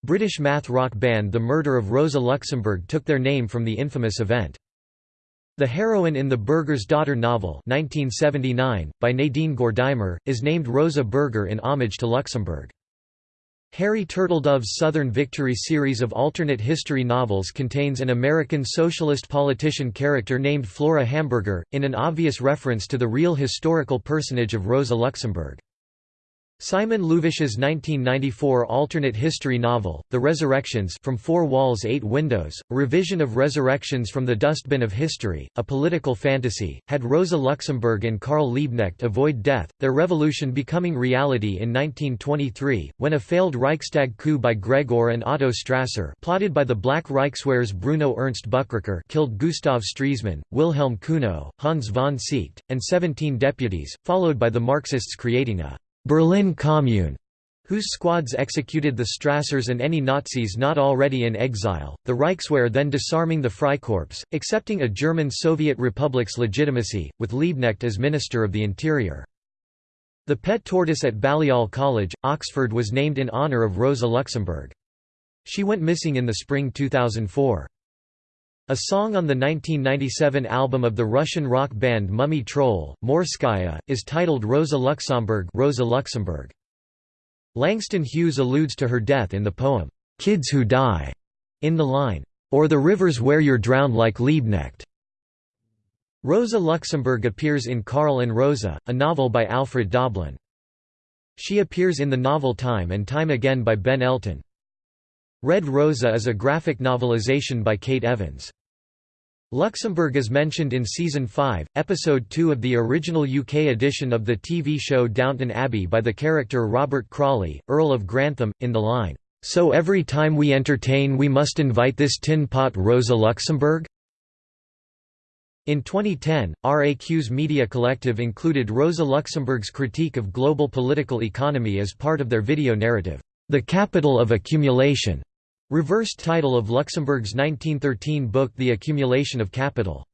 British math rock band The Murder of Rosa Luxemburg took their name from the infamous event. The heroine in the Burger's Daughter novel 1979, by Nadine Gordimer, is named Rosa Burger in homage to Luxemburg. Harry Turtledove's Southern Victory series of alternate history novels contains an American socialist politician character named Flora Hamburger, in an obvious reference to the real historical personage of Rosa Luxemburg. Simon Louvish's 1994 alternate history novel, The Resurrections from Four Walls Eight Windows, a revision of Resurrections from the Dustbin of History, a political fantasy, had Rosa Luxemburg and Karl Liebknecht avoid death, their revolution becoming reality in 1923, when a failed Reichstag coup by Gregor and Otto Strasser plotted by the Black Reichswehr's Bruno Ernst Buchrucker killed Gustav Stresemann, Wilhelm Cuno, Hans von Seeckt, and 17 deputies, followed by the Marxists creating a Berlin Commune, whose squads executed the Strassers and any Nazis not already in exile, the Reichswehr then disarming the Freikorps, accepting a German Soviet Republic's legitimacy, with Liebknecht as Minister of the Interior. The pet tortoise at Balliol College, Oxford was named in honour of Rosa Luxemburg. She went missing in the spring 2004. A song on the 1997 album of the Russian rock band Mummy Troll, Morskaya, is titled Rosa Luxemburg, Rosa Luxemburg. Langston Hughes alludes to her death in the poem, "'Kids Who Die' in the line, "'Or the rivers where you're drowned like Liebknecht'". Rosa Luxemburg appears in Karl and Rosa, a novel by Alfred Doblin. She appears in the novel Time and Time Again by Ben Elton. Red Rosa is a graphic novelization by Kate Evans. Luxemburg is mentioned in Season 5, Episode 2 of the original UK edition of the TV show Downton Abbey by the character Robert Crawley, Earl of Grantham, in the line, "'So every time we entertain we must invite this tin pot Rosa Luxemburg?' In 2010, RAQ's media collective included Rosa Luxemburg's critique of global political economy as part of their video narrative, The Capital of Accumulation, reversed title of Luxemburg's 1913 book The Accumulation of Capital.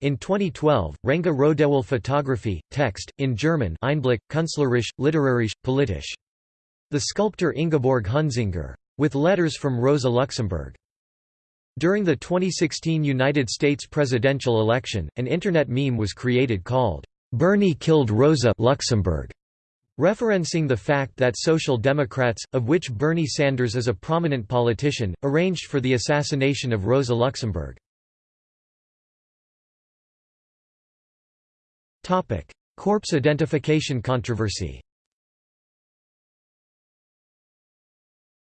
In 2012, Renga Rodewel Photography, Text, in German Einblick, Künstlerisch, Literarisch, Politisch. The sculptor Ingeborg Hunzinger. With letters from Rosa Luxemburg. During the 2016 United States presidential election, an Internet meme was created called, "'Bernie killed Rosa Luxemburg' referencing the fact that Social Democrats, of which Bernie Sanders is a prominent politician, arranged for the assassination of Rosa Luxemburg. Corpse identification controversy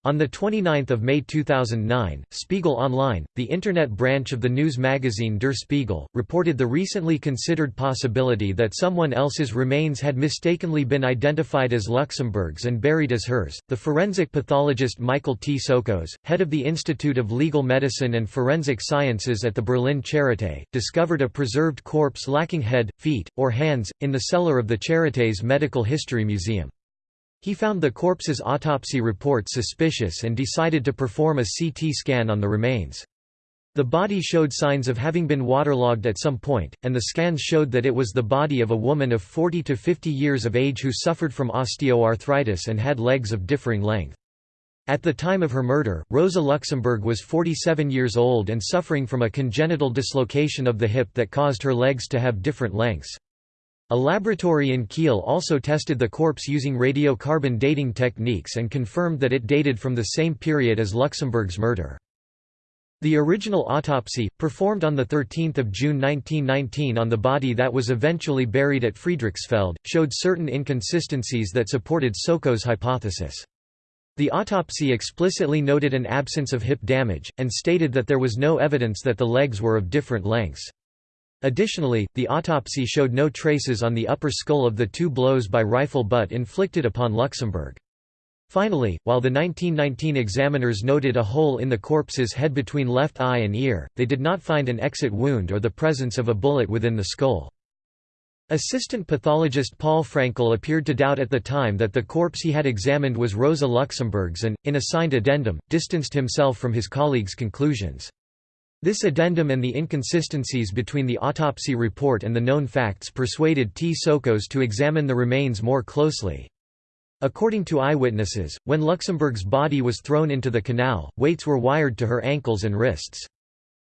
On 29 May 2009, Spiegel Online, the Internet branch of the news magazine Der Spiegel, reported the recently considered possibility that someone else's remains had mistakenly been identified as Luxemburg's and buried as hers. The forensic pathologist Michael Tsokos, head of the Institute of Legal Medicine and Forensic Sciences at the Berlin Charité, discovered a preserved corpse lacking head, feet, or hands, in the cellar of the Charité's Medical History Museum. He found the corpse's autopsy report suspicious and decided to perform a CT scan on the remains. The body showed signs of having been waterlogged at some point, and the scans showed that it was the body of a woman of 40 to 50 years of age who suffered from osteoarthritis and had legs of differing length. At the time of her murder, Rosa Luxemburg was 47 years old and suffering from a congenital dislocation of the hip that caused her legs to have different lengths. A laboratory in Kiel also tested the corpse using radiocarbon dating techniques and confirmed that it dated from the same period as Luxemburg's murder. The original autopsy, performed on 13 June 1919 on the body that was eventually buried at Friedrichsfelde, showed certain inconsistencies that supported Tsokos' hypothesis. The autopsy explicitly noted an absence of hip damage, and stated that there was no evidence that the legs were of different lengths. Additionally, the autopsy showed no traces on the upper skull of the two blows by rifle butt inflicted upon Luxemburg. Finally, while the 1919 examiners noted a hole in the corpse's head between left eye and ear, they did not find an exit wound or the presence of a bullet within the skull. Assistant pathologist Paul Fraenckel appeared to doubt at the time that the corpse he had examined was Rosa Luxemburg's and, in a signed addendum, distanced himself from his colleagues' conclusions. This addendum and the inconsistencies between the autopsy report and the known facts persuaded Tsokos to examine the remains more closely. According to eyewitnesses, when Luxemburg's body was thrown into the canal, weights were wired to her ankles and wrists.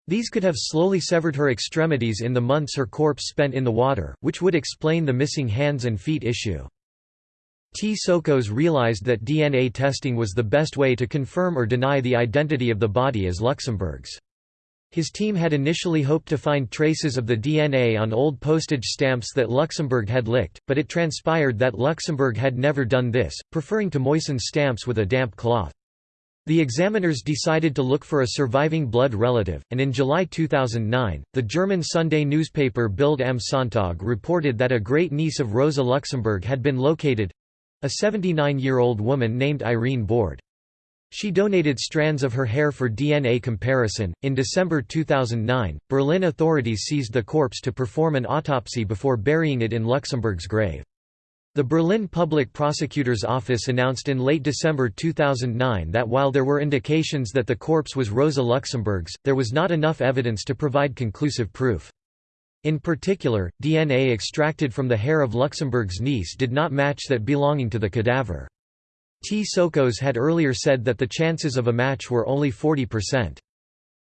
These could have slowly severed her extremities in the months her corpse spent in the water, which would explain the missing hands and feet issue. Tsokos realized that DNA testing was the best way to confirm or deny the identity of the body as Luxemburg's. His team had initially hoped to find traces of the DNA on old postage stamps that Luxemburg had licked, but it transpired that Luxemburg had never done this, preferring to moisten stamps with a damp cloth. The examiners decided to look for a surviving blood relative, and in July 2009, the German Sunday newspaper Bild am Sonntag reported that a great-niece of Rosa Luxemburg had been located—a 79-year-old woman named Irene Borde. She donated strands of her hair for DNA comparison. In December 2009, Berlin authorities seized the corpse to perform an autopsy before burying it in Luxemburg's grave. The Berlin Public Prosecutor's Office announced in late December 2009 that while there were indications that the corpse was Rosa Luxemburg's, there was not enough evidence to provide conclusive proof. In particular, DNA extracted from the hair of Luxemburg's niece did not match that belonging to the cadaver. Tsokos had earlier said that the chances of a match were only 40%.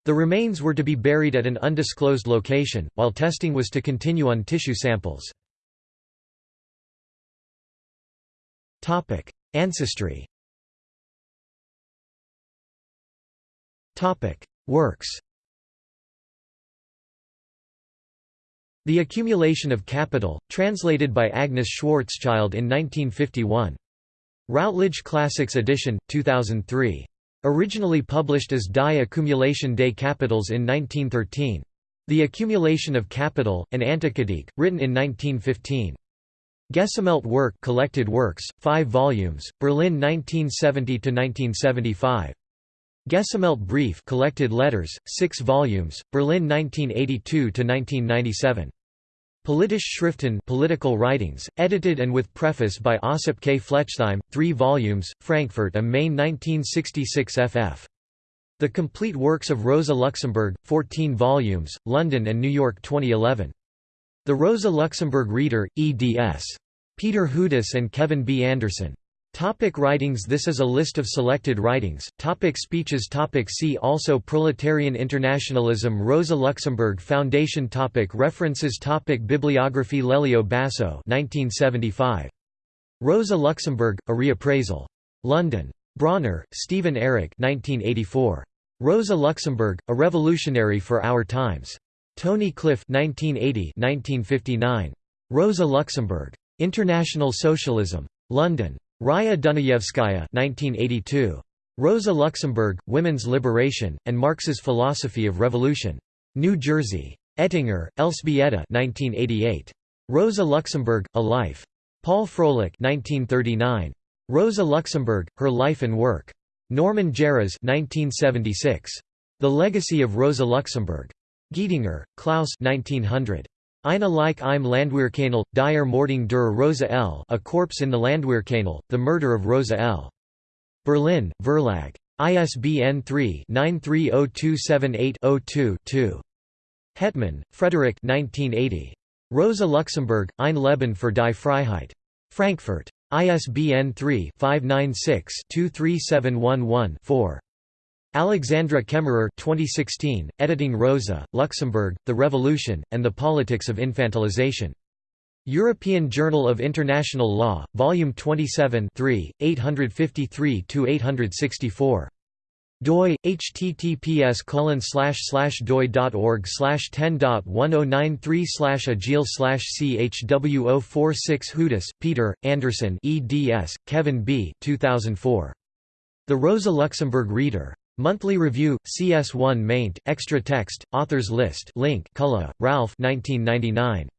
The remains were to be buried at an undisclosed location, while testing was to continue on tissue samples. Ancestry Works The Accumulation of Capital, translated by Agnes Schwarzschild in 1951. Routledge Classics edition, 2003. Originally published as Die Akkumulation des Kapitals in 1913. The Accumulation of Capital, an Antikritik, written in 1915. Gesammelt Werk Collected Works, 5 volumes, Berlin 1970–1975. Gesammelt Brief Collected Letters, 6 volumes, Berlin 1982–1997. Politische Schriften Political Writings, edited and with preface by Ossip K. Flechtheim, 3 volumes, Frankfurt am Main 1966 ff. The Complete Works of Rosa Luxemburg, 14 volumes, London and New York 2011. The Rosa Luxemburg Reader, eds. Peter Hudis and Kevin B. Anderson. Topic writings This is a list of selected writings. Topic speeches topic See also Proletarian internationalism Rosa Luxemburg Foundation topic References topic Bibliography Lelio Basso 1975. Rosa Luxemburg, A Reappraisal. London. Bronner, Stephen Eric 1984. Rosa Luxemburg, A Revolutionary for Our Times. Tony Cliff 1980 1959. Rosa Luxemburg. International Socialism. London. Raya Dunayevskaya 1982. Rosa Luxemburg, Women's Liberation, and Marx's Philosophy of Revolution. New Jersey. Ettinger, Elzbieta 1988. Rosa Luxemburg, A Life. Paul Froelich 1939. Rosa Luxemburg, Her Life and Work. Norman Geras 1976. The Legacy of Rosa Luxemburg. Gietinger, Klaus 1900. Eine Leiche im Landwehrkanal, die Ermordung der Rosa L. A Corpse in the Landwehrkanal, The Murder of Rosa L. Berlin, Verlag. ISBN 3-930278-02-2. Hetman, Frederick 1980. Rosa Luxemburg, Ein Leben für die Freiheit. Frankfurt. ISBN 3-596-23711-4. Alexandra Kemmerer 2016, editing Rosa, Luxemburg, The Revolution, and the Politics of Infantilization. European Journal of International Law, Volume 27 853–864 doi https colon slash slash doi.org slash 10.1093 slash agil slash chwo46 Hudis, Peter, Anderson eds, Kevin B. 2004. The Rosa Luxemburg Reader. Monthly Review, CS1 maint, extra text, authors list link Kulla, Ralph 1999.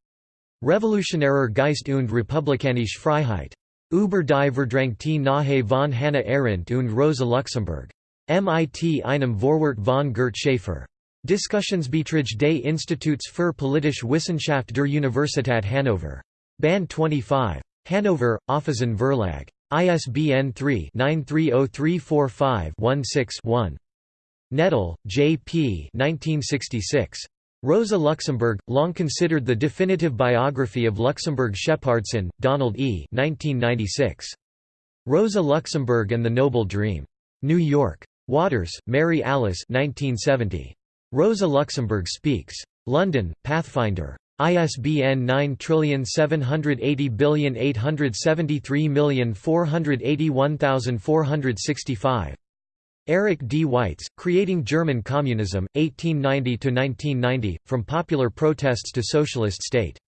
Revolutionärer Geist und Republikanische Freiheit. Über die Verdrängte Nahe von Hannah Arendt und Rosa Luxemburg. MIT einem Vorwort von Gert Schäfer. Diskussionsbeiträge des Instituts für politische Wissenschaft der Universität Hannover. Band 25. Hannover, Auffassen Verlag. ISBN 3-930345-16-1. Nettl, J. P. 1966. Rosa Luxemburg, long considered the definitive biography of Luxemburg Shepardson, Donald E. 1996. Rosa Luxemburg and the Noble Dream. New York. Waters, Mary Alice 1970. Rosa Luxemburg Speaks. London, Pathfinder. ISBN 9780873481465. Eric D. Weitz, Creating German Communism, 1890–1990, From Popular Protests to Socialist State.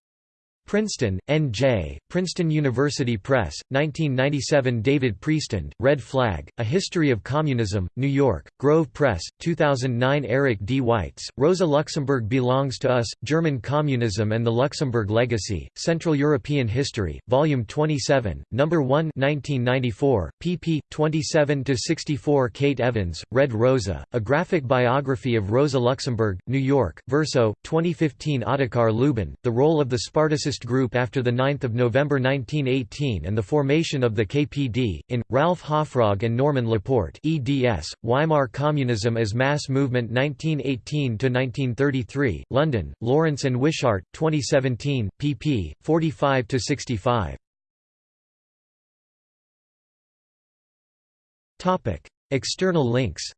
Princeton, N.J., Princeton University Press, 1997 David Priestland, Red Flag, A History of Communism, New York, Grove Press, 2009 Eric D. Weitz, Rosa Luxemburg Belongs to Us, German Communism and the Luxemburg Legacy, Central European History, Volume 27, No. 1 1994, pp. 27–64 Kate Evans, Red Rosa, A Graphic Biography of Rosa Luxemburg, New York, Verso, 2015 Ottokar Luban, The Role of the Spartacist Group after 9 November 1918 and the formation of the KPD, in, Ralph Hoffrogge and Norman Laporte eds, Weimar Communism as Mass Movement 1918–1933, London, Lawrence and Wishart, 2017, pp. 45–65. External links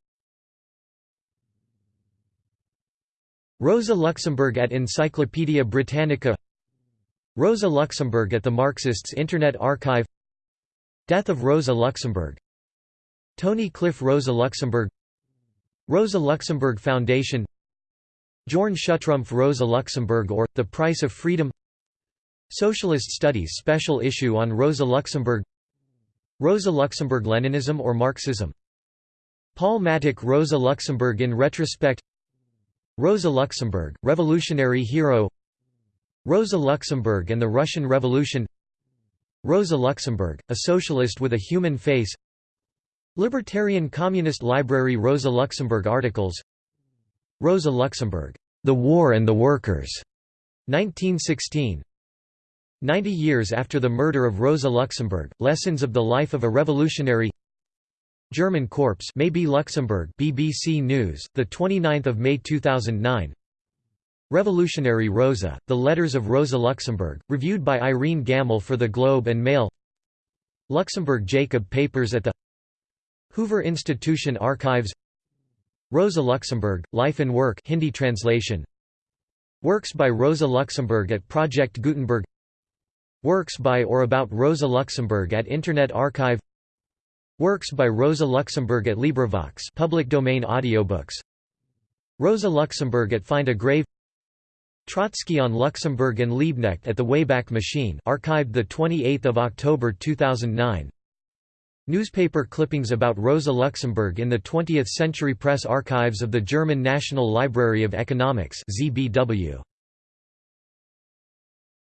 Rosa Luxemburg at Encyclopædia Britannica Rosa Luxemburg at the Marxists Internet Archive. Death of Rosa Luxemburg. Tony Cliff Rosa Luxemburg. Rosa Luxemburg Foundation. Jorn Schuttrumpf Rosa Luxemburg or, The Price of Freedom. Socialist Studies special issue on Rosa Luxemburg. Rosa Luxemburg Leninism or Marxism. Paul Mattick Rosa Luxemburg in retrospect. Rosa Luxemburg, revolutionary hero Rosa Luxemburg and the Russian Revolution. Rosa Luxemburg, a socialist with a human face. Libertarian Communist Library Rosa Luxemburg articles. Rosa Luxemburg, The War and the Workers, 1916 Ninety years after the murder of Rosa Luxemburg, Lessons of the Life of a Revolutionary. German Corpse may Maybe Luxemburg BBC News, 29 May 2009 Revolutionary Rosa, The Letters of Rosa Luxemburg, reviewed by Irene Gammel for The Globe and Mail. Luxemburg Jacob Papers at the Hoover Institution Archives. Rosa Luxemburg, Life and Work Hindi translation. Works by Rosa Luxemburg at Project Gutenberg. Works by or about Rosa Luxemburg at Internet Archive. Works by Rosa Luxemburg at LibriVox public domain audiobooks. Rosa Luxemburg at Find a Grave Trotsky on Luxemburg and Liebknecht at the Wayback Machine archived 28 October 2009 Newspaper clippings about Rosa Luxemburg in the 20th Century Press Archives of the German National Library of Economics ZBW